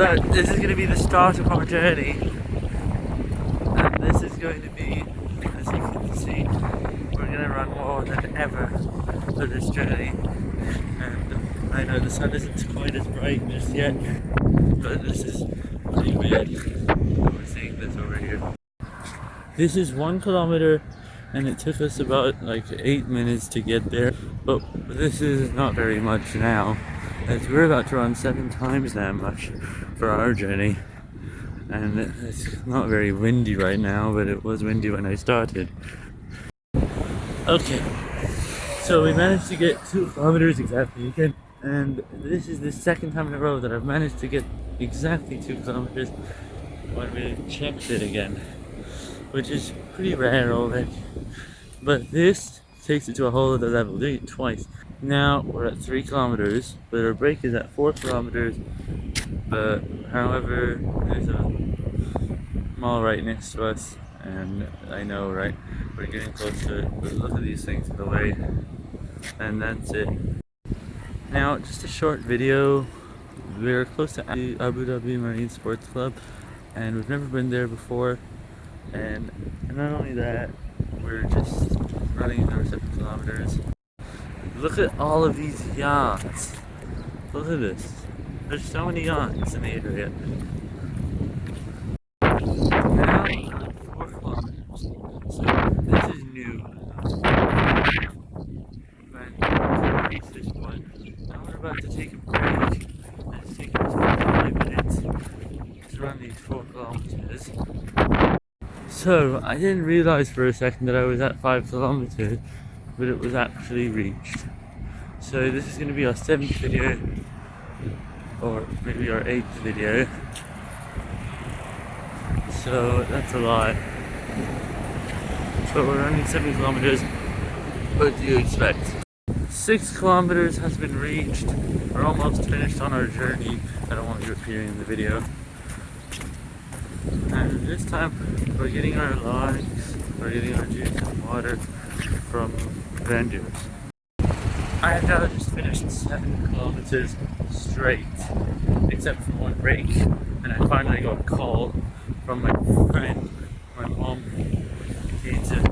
So this is going to be the start of our journey. And this is going to be, as you can see, we're going to run more than ever for this journey. And I know the sun isn't quite as bright just yet, but this is pretty weird. We're seeing this over here. This is one kilometer and it took us about like eight minutes to get there, but this is not very much now as we're about to run seven times that much for our journey. And it's not very windy right now but it was windy when I started. Okay. So we managed to get two kilometers exactly again. And this is the second time in a row that I've managed to get exactly two kilometers when we checked it again which is pretty rare already. But this takes it to a whole other level doing it twice now we're at three kilometers, but our break is at four kilometers. But however, there's a mall right next to us, and I know, right, we're getting close to it. But look at these things in the way, and that's it. Now, just a short video. We're close to Abu Dhabi Marine Sports Club, and we've never been there before. And not only that, we're just running our seven kilometers. Look at all of these yachts. Look at this. There's so many yachts in the area. Now, four kilometers. So this is new. Now we're about to take a break. It's taking us 45 minutes to run these four kilometers. So I didn't realize for a second that I was at five kilometers but it was actually reached. So this is going to be our seventh video, or maybe our eighth video. So that's a lot. But we're running seven kilometers. What do you expect? Six kilometers has been reached. We're almost finished on our journey. I don't want you appearing in the video. And this time we're getting our logs, we're getting our juice and water from vendors. I have now just finished seven kilometers straight, except for one break, and I finally got a call from my friend, my mom, came to